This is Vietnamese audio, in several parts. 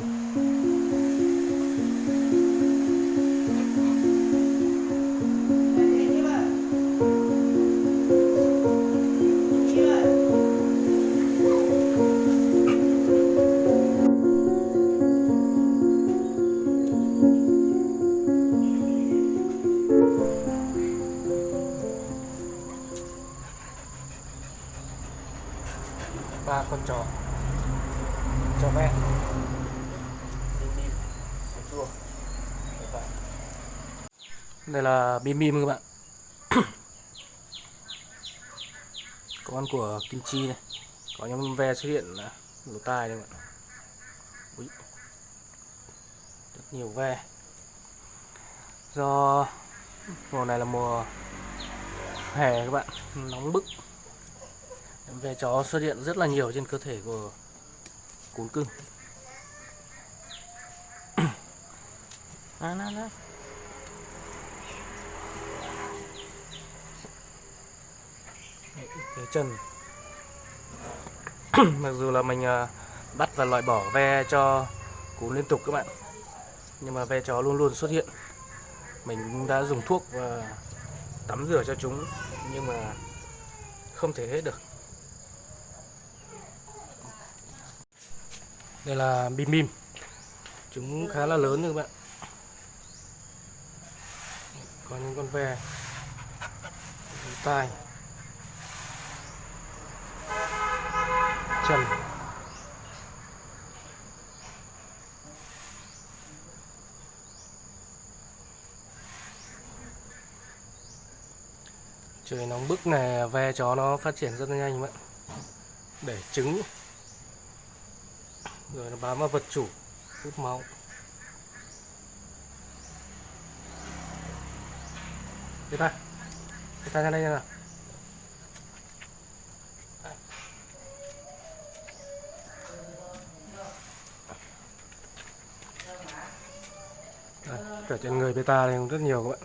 ba con chó. Chó mẹ bim bim sữa chua Các bạn đây là bim bim các bạn. Con của kim chi này. Có những ve xuất hiện à, lỗ tai đây các bạn. Rất nhiều ve. Do mùa này là mùa hè các bạn, nóng bức. Ve chó xuất hiện rất là nhiều trên cơ thể của cún cưng à, nào, nào cái chân mặc dù là mình à, bắt và loại bỏ ve cho cún liên tục các bạn. Nhưng mà ve chó luôn luôn xuất hiện. Mình cũng đã dùng thuốc và tắm rửa cho chúng, nhưng mà không thể hết được. Đây là bim bim. Chúng khá là lớn rồi các bạn. Có những con ve. Tai. Chân. Trời nóng bức này ve chó nó phát triển rất là nhanh các bạn để trứng. Rồi nó bám vào vật chủ, hút máu. Beta ta. Ra đây nào Đây, cả trên người beta này cũng rất nhiều các bạn.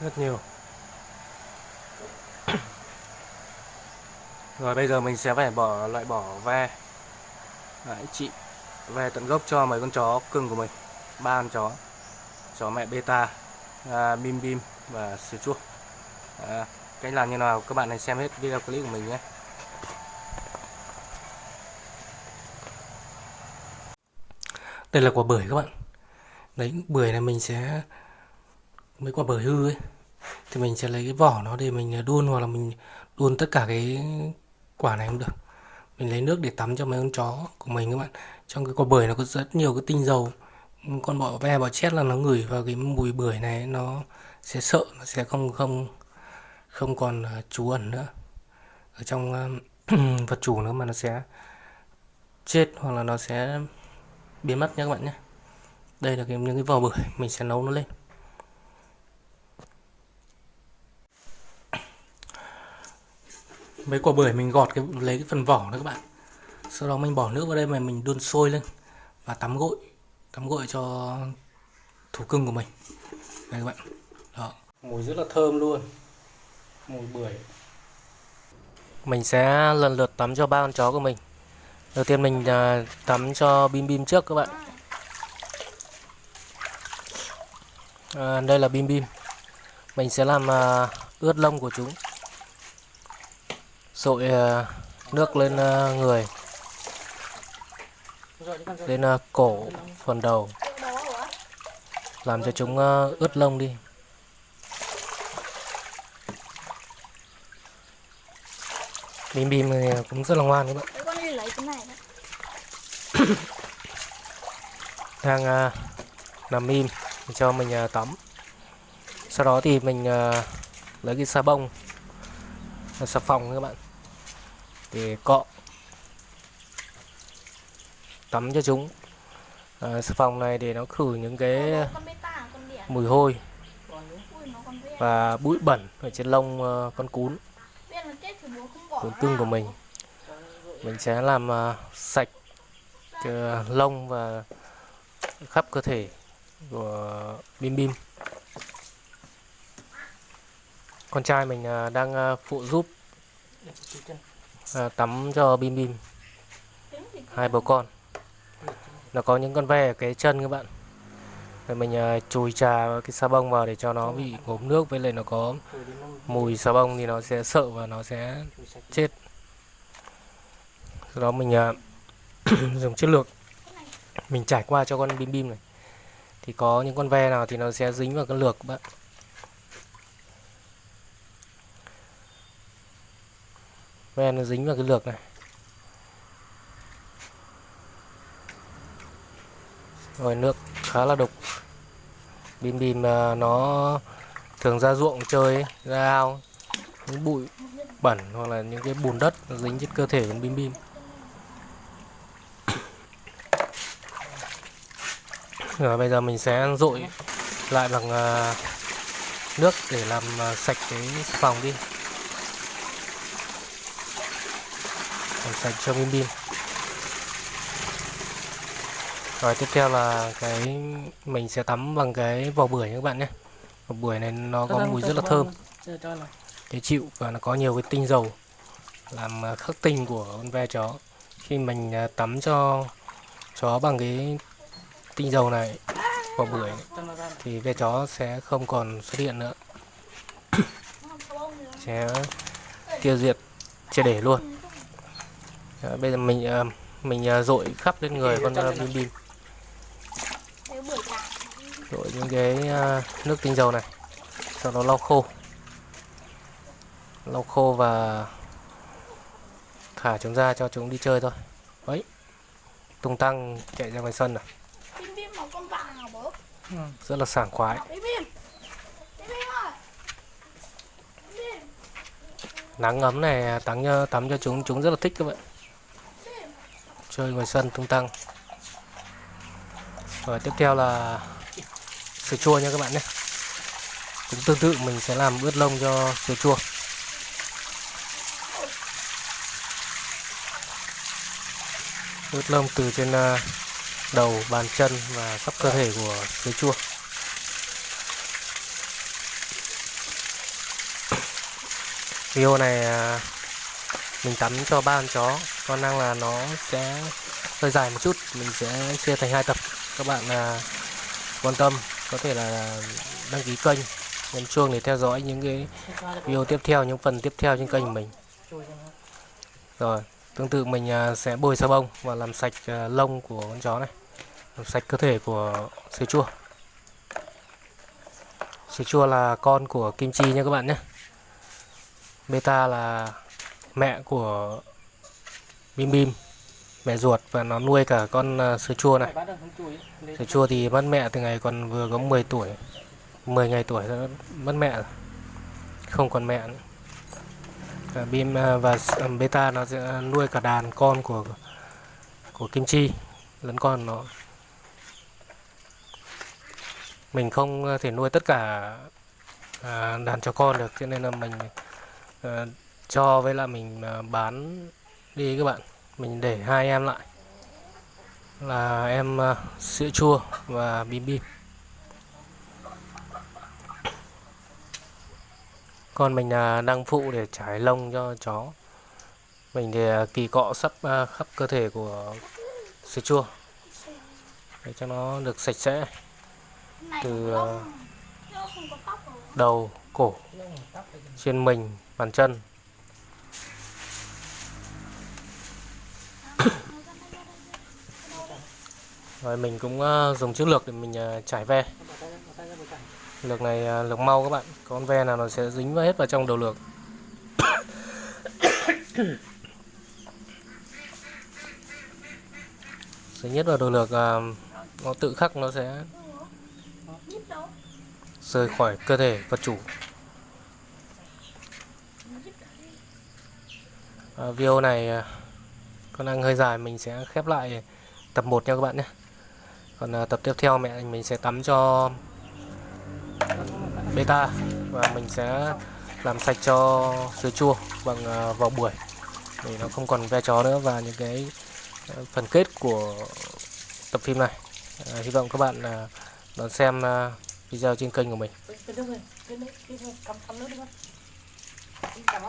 Rất nhiều. Rồi bây giờ mình sẽ phải bỏ loại bỏ ve. Đấy, chị. Ve tận gốc cho mấy con chó cưng của mình ba con chó. Chó mẹ beta à, bim bim và sữa chua à, cách làm như nào các bạn hãy xem hết video clip của mình nhé. Đây là quả bưởi các bạn. Đấy bưởi này mình sẽ mấy quả bưởi hư ấy thì mình sẽ lấy cái vỏ nó để mình đun hoặc là mình đun tất cả cái quả này cũng được. Mình lấy nước để tắm cho mấy con chó của mình các bạn. Trong cái quả bưởi nó có rất nhiều cái tinh dầu con bọ ve bọ chết là nó ngửi vào cái mùi bưởi này nó sẽ sợ nó sẽ không không không còn ờ, trú ẩn nữa. Ở trong ờ, vật chủ nữa mà nó sẽ chết hoặc là nó sẽ biến mất nhé các bạn nhé. Đây là cái, những cái vỏ bưởi mình sẽ nấu nó lên. Mấy quả bưởi mình gọt cái lấy cái phần vỏ đó các bạn. Sau đó mình bỏ nước vào đây mà mình đun sôi lên và tắm gội tắm gội cho thú cưng của mình. Đây các bạn. Đó. Mùi rất là thơm luôn. Mùi bưởi. Mình sẽ lần lượt tắm cho ba con chó của mình. Đầu tiên mình à, tắm cho bim bim trước các bạn. À, đây là bim bim. Mình sẽ làm à, ướt lông của chúng. Sội à, nước lên người lên uh, cổ phần đầu. Làm cho chúng uh, ướt lông đi. Bim bim này cũng rất là ngoan các bạn. Đang uh, nằm im cho mình uh, tắm. Sau đó thì mình uh, lấy cái xà bông xà phòng các bạn. Để cọ tắm cho chúng. À, xà phòng này để nó khử những cái đẻ mùi hôi. Bé và bụi bẩn ở trên lông uh, con cún. Cún cưng của vào. mình. Mình sẽ làm uh, sạch lông và khắp cơ thể của Bim Bim. Con trai mình à, đang à, phụ giúp à, tắm cho Bim Bim. Hai bố con. Nó có những con ve ở cái chân các bạn. Rồi mình ờ, chùi trà cái xà bông vào để cho nó bị ngốm nước, với lại nó có mùi xà bông thì nó sẽ sợ và nó sẽ chết. Sau đó mình ờ, dùng chất lược mình trải qua cho con bim bim này thì có những con ve nào thì nó sẽ dính vào cái lược các bạn ve nó dính vào cái lược này rồi nước khá là đục. Bim bim à, nó thường ra ruộng chơi, ra ao. Những bụi bẩn hoặc là những cái bùn đất nó dính trên cơ thể của bim bim. Rồi, bây giờ mình sẽ dội lại bằng à, nước để làm à, sạch cái phòng đi. Làm sạch cho bim bim rồi tiếp theo là cái mình sẽ tắm bằng cái vỏ bưởi các bạn nhé. Vỏ bưởi này nó có mùi rất là thơm. dễ chịu và nó có nhiều cái tinh dầu làm à, khắc tinh của con ve chó. Khi mình à, tắm cho chó bằng cái tinh dầu này vỏ bưởi này, thì ve chó sẽ không còn xuất hiện nữa. Sẽ tiêu diệt triệt để luôn. Bây giờ mình à, mình dội khắp lên người con bim bim dội những cái à, nước tinh dầu này sau đó lau khô. Lau khô và thả chúng ra cho chúng đi chơi thôi. Ấy tung tăng chạy ra ngoài sân này vàng hả bố? rất là sảng khoái. Nắng ấm này tắm cho tắm cho chúng chúng rất là thích các bạn. Chơi ngoài sân tung tăng. Rồi tiếp theo là sữa chua nha các bạn nhé. Cũng tương tự, mình sẽ làm ướt lông cho sữa chua. Ướt lông từ trên à, đầu, bàn chân và khắp cơ thể của sữa chua. Video này à, mình tắm cho ba con chó. Có năng là nó sẽ hơi dài một chút. Mình sẽ chia thành hai tập. Các bạn à, quan tâm có thể là đăng ký kênh, nhấn chuông để theo dõi những cái video tiếp theo, những phần tiếp theo trên kênh mình. Rồi, tương tự mình à, sẽ bôi xà bông và làm sạch à, lông của con chó này. Làm sạch cơ thể của sữa chua. Sữa chua là con của kim chi nha các bạn nhé. Beta là mẹ của bim bim mẹ ruột và nó nuôi cả con ờ, sữa chua này. Sữa chua thì mất mẹ từ ngày còn vừa có 10 tuổi 10 ngày tuổi nó mất mẹ rồi, không còn mẹ nữa. Bim ờ, và ờ, beta nó sẽ nuôi cả đàn con của của kim chi, lẫn con nó. Mình không thể nuôi tất cả đàn chó con được, cho nên là mình cho với là mình bán đi các bạn mình để hai em lại. Là em ờ, sữa chua và bim bim. Còn mình là đang phụ để trải lông cho chó. Mình thì ờ, kỳ cọ sắp khắp cơ thể của sữa chua. Để cho nó được sạch sẽ. Từ đầu, cổ, trên mình, bàn chân. Rồi mình cũng ờ, dùng chiếc lược để mình ờ, trải ve. Lược này ờ, lược mau các bạn. Con ve nào nó sẽ dính vào hết vào trong đầu lược. Dính nhất vào đầu lược nó tự khắc nó sẽ rời khỏi cơ thể vật chủ. À, video này còn con đang hơi dài mình sẽ khép lại tập 1 nha các bạn nhé còn à, tập tiếp theo mẹ mình sẽ tắm cho beta và mình sẽ làm sạch cho sữa chua bằng à, vỏ bưởi để nó không còn ve chó nữa và những cái à, phần kết của tập phim này. à, hy vọng các bạn là đón xem à, video trên kênh của mình. cắm nước đi con đi cầm